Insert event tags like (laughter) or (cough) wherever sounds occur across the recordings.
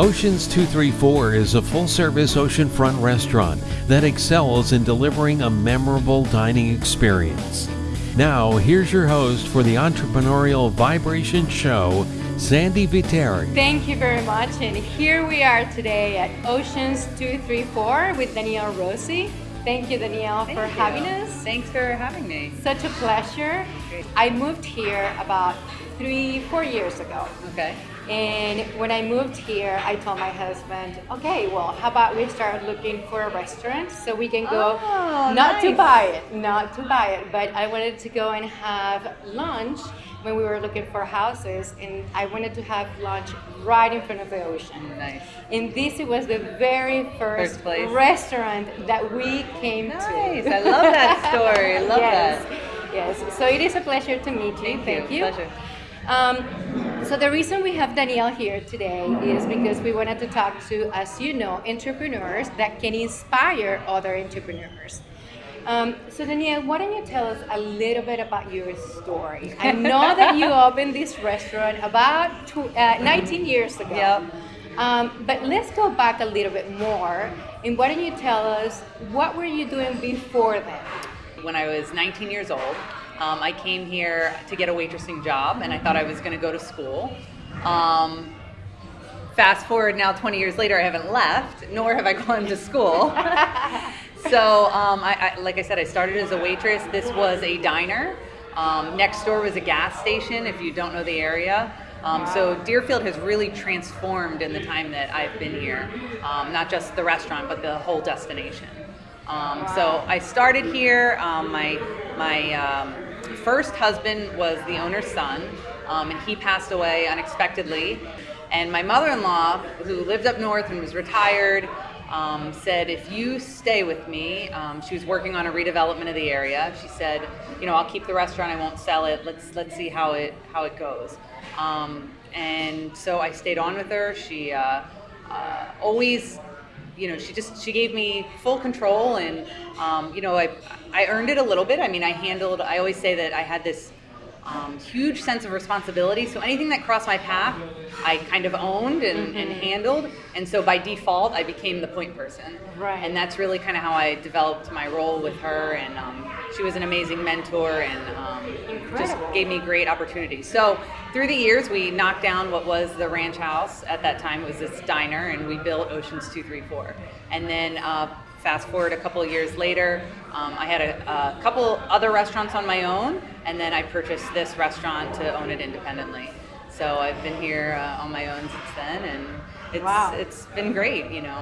Oceans 234 is a full service oceanfront restaurant that excels in delivering a memorable dining experience. Now, here's your host for the Entrepreneurial Vibration Show, Sandy Viteri. Thank you very much. And here we are today at Oceans 234 with Danielle Rossi. Thank you, Danielle, Thank for you. having us. Thanks for having me. Such a pleasure. I moved here about three, four years ago. Okay. And when I moved here, I told my husband, okay, well, how about we start looking for a restaurant so we can go, Oh, not to buy it, not to buy it, but I wanted to go and have lunch when we were looking for houses. And I wanted to have lunch right in front of the ocean. Nice. And this was the very first, First place. restaurant that we came Nice. to. I love that story. I love (laughs) yes. that. Yes. So it is a pleasure to meet you. Thank you. Pleasure. Um, so the reason we have Danielle here today is because we wanted to talk to, as you know, entrepreneurs that can inspire other entrepreneurs. Um, so Danielle, why don't you tell us a little bit about your story? I know that you (laughs) opened this restaurant about tw- uh, 19 years ago. Yep. Um, but let's go back a little bit more, and why don't you tell us what were you doing before then? When I was 19 years old, um, I came here to get a waitressing job, and I thought I was going to go to school. Um, fast forward now, 20 years later, I haven't left, nor have I (laughs) gone to school. (laughs) so, um, I, I, like I said, I started as a waitress. This was a diner. Um, next door was a gas station. If you don't know the area. Um, so Deerfield has really transformed in the time that I've been here. Um, not just the restaurant, but the whole destination. Um, so I started here. Um, my my um, first husband was the owner's son, um, and he passed away unexpectedly. And my mother-in-law, who lived up north and was retired, um, said, "If you stay with me," um, she was working on a redevelopment of the area. She said, "You know, I'll keep the restaurant. I won't sell it. Let's let's see how it how it goes." Um, and so I stayed on with her. She uh, uh, always you know, she just she gave me full control, and um, you know, I I earned it a little bit. I mean, I handled. I always say that I had this um, huge sense of responsibility. So anything that crossed my path, I kind of owned and, and handled, and so by default, I became the point person. Right. And that's really kind of how I developed my role with her, and um, she was an amazing mentor and um, just gave me great opportunities. So through the years, we knocked down what was the ranch house at that time. It was this diner, and we built Oceans Two Three Four. And then uh, fast forward a couple of years later, um, I had a, a couple other restaurants on my own, and then I purchased this restaurant to own it independently. So I've been here uh, on my own since then, and it's Wow. it's been great. You know.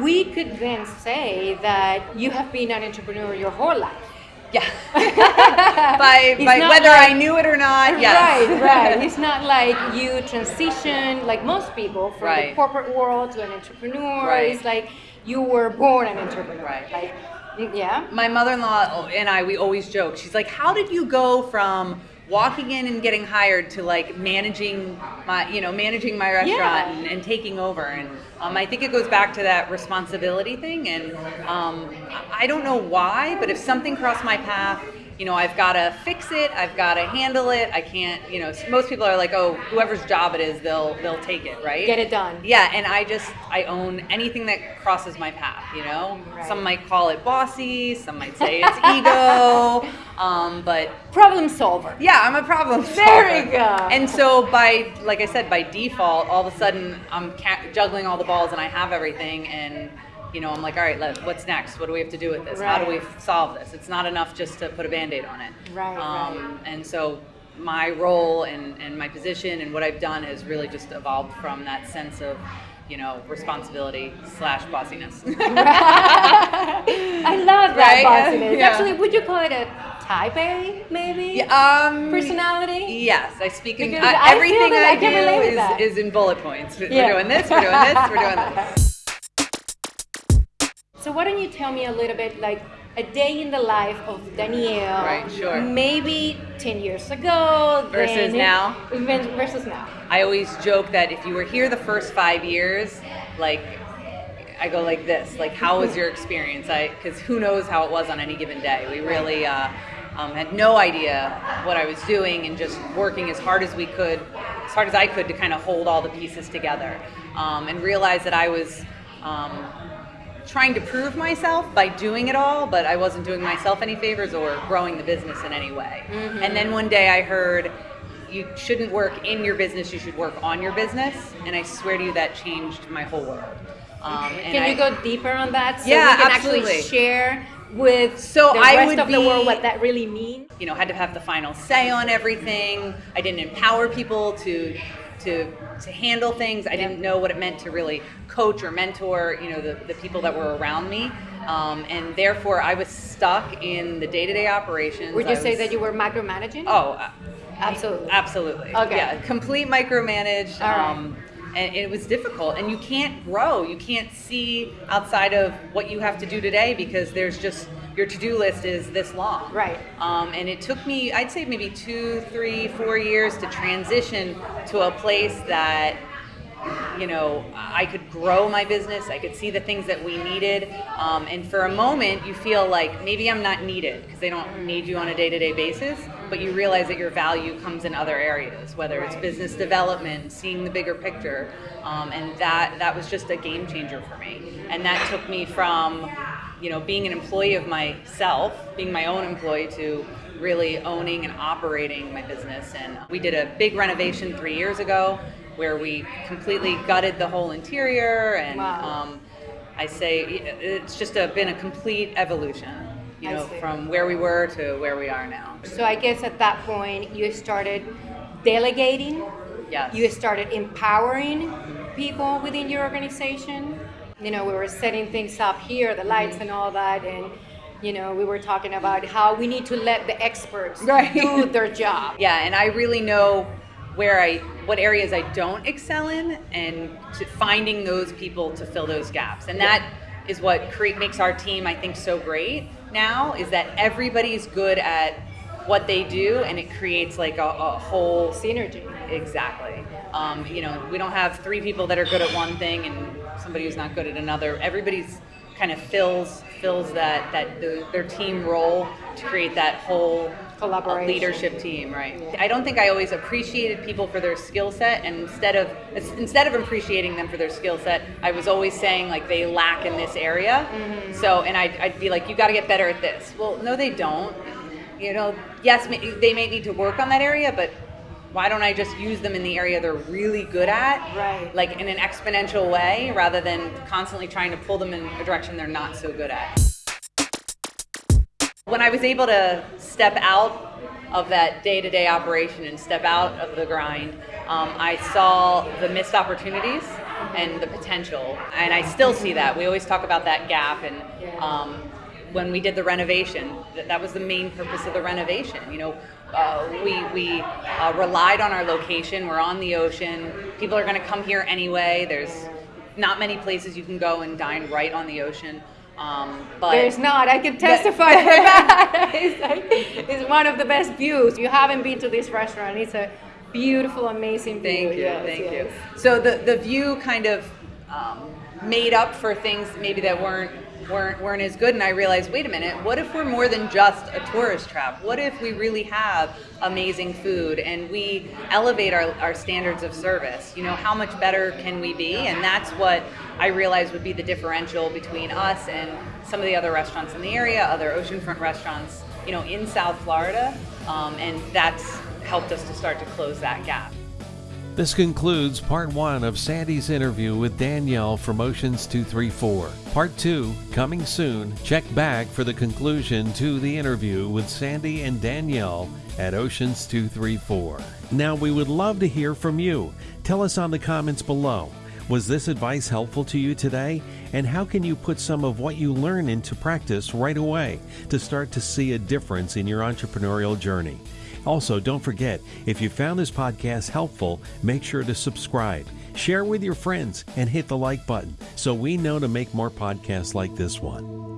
We could then say that you have been an entrepreneur your whole life. Yeah. (laughs) by It's by whether like- I knew it or not. Yes. Right, right. (laughs) It's not like you transition like most people from the corporate world to an entrepreneur. Right. It's like you were born an entrepreneur. Right. Like, yeah. my mother-in-law and I we always joke. She's like, "How did you go from walking in and getting hired to like managing my, you know, managing my restaurant Yeah. and, and taking over?" And um, I think it goes back to that responsibility thing. And um, I I don't know why, but if something crossed my path. You know, I've got to fix it. I've got to handle it. I can't. You know, most people are like, "Oh, whoever's job it is, they'll they'll take it, right?" Get it done. Yeah, and I just I own anything that crosses my path. You know, Right. some might call it bossy, some might say it's (laughs) ego, um, but Problem solver. yeah, I'm a problem solver. There we go. And so by like I said, by default, all of a sudden I'm ca- juggling all the balls and I have everything and. You know, I'm like, all right, let, what's next? What do we have to do with this? How do we solve this? It's not enough just to put a band-aid on it. Right, Um, and so my role and, and my position and what I've done has really just evolved from that sense of, you know, responsibility slash bossiness. (laughs) I love that Right, bossiness. yeah. Actually, would you call it a type A, maybe? Yeah, um, Personality? Yes, I speak in uh, I everything I I, can relate with do is, is in bullet points. Yeah. We're doing this, we're doing this, we're doing this. (laughs) Why don't you tell me a little bit like a day in the life of Danielle? Right, sure. Maybe 10 years ago. Versus now? Versus now. I always joke that if you were here the first five years, like I go like this, like how was your experience? I because who knows how it was on any given day. We really, uh, Um, had no idea what I was doing and just working as hard as we could, as hard as I could to kind of hold all the pieces together. Um, and realize that I was um, trying to prove myself by doing it all, but I wasn't doing myself any favors or growing the business in any way. Mm-hmm. And then one day I heard, you shouldn't work in your business, you should work on your business. And I swear to you, that changed my whole world. Um, and Can I- you go deeper on that? So Yeah, we can absolutely. actually share with So the I rest would of the world be- what that really means. you know had to have the final say on everything i didn't empower people to to to handle things i didn't know what it meant to really coach or mentor you know the, the people that were around me um, and therefore i was stuck in the day-to-day operations Would you I say that you were micromanaging? oh uh, absolutely. absolutely Okay. yeah complete micromanaged All right. um, and it was difficult and you can't grow. You can't see outside of what you have to do today because there's just your to-do list is this long. Right. um, and it took me i'd say maybe two three four years to transition to a place that you know i could grow my business i could see the things that we needed. Um, and for a moment you feel like maybe i'm not needed because they don't need you on a day-to-day basis but you realize that your value comes in other areas whether it's business development seeing the bigger picture um, and that that was just a game changer for me. And that took me from you know being an employee of myself being my own employee to really owning and operating my business. And we did a big renovation three years ago where we completely gutted the whole interior and Wow. um, i say it's just a, been a complete evolution you know from where we were to where we are now So I guess at that point you started delegating. yes You started empowering people within your organization. You know, we were setting things up here, the lights mm-hmm. and all that, and you know, we were talking about how we need to let the experts Right. do their job. (laughs) yeah and i really know where i what areas i don't excel in and to finding those people to fill those gaps and that is what create makes our team i think so great now is that everybody's good at what they do and it creates like a, a whole Synergy. Exactly. Um, you know, we don't have three people that are good at one thing and somebody who's not good at another. Everybody's kind of fills fills that that the, their team role to create that whole Collaboration. leadership team, right? I don't think I always appreciated people for their skill set, and instead of instead of appreciating them for their skill set, I was always saying like they lack in this area. Mm-hmm. So, and I'd, I'd be like, you got to get better at this. Well, no, they don't. You know, yes, they may need to work on that area, but why don't I just use them in the area they're really good at? Right. Like in an exponential way rather than constantly trying to pull them in a direction they're not so good at. When I was able to step out of that day to day operation and step out of the grind, um, I saw the missed opportunities and the potential. And I still see that. We always talk about that gap. And um, when we did the renovation, that, that was the main purpose of the renovation. You know, uh, we, we uh, relied on our location. We're on the ocean. People are going to come here anyway. There's not many places you can go and dine right on the ocean. Um, but There's not. I can testify for (laughs) that. it's, like, it's one of the best views. You haven't been to this restaurant. It's a beautiful, amazing view. Thank you, Yes, thank yes. you. So the the view kind of um, made up for things maybe that weren't weren't weren't as good, and I realized, wait a minute, what if we're more than just a tourist trap? What if we really have amazing food and we elevate our, our standards of service? You know, how much better can we be? And that's what I realized would be the differential between us and some of the other restaurants in the area, other oceanfront restaurants, you know, in South Florida, um, and that's helped us to start to close that gap. This concludes part one of Sandy's interview with Danielle from Oceans 234. Part two, coming soon. Check back for the conclusion to the interview with Sandy and Danielle at Oceans 234. Now, we would love to hear from you. Tell us on the comments below. Was this advice helpful to you today? And how can you put some of what you learn into practice right away to start to see a difference in your entrepreneurial journey? Also, don't forget, if you found this podcast helpful, make sure to subscribe, share with your friends, and hit the like button so we know to make more podcasts like this one.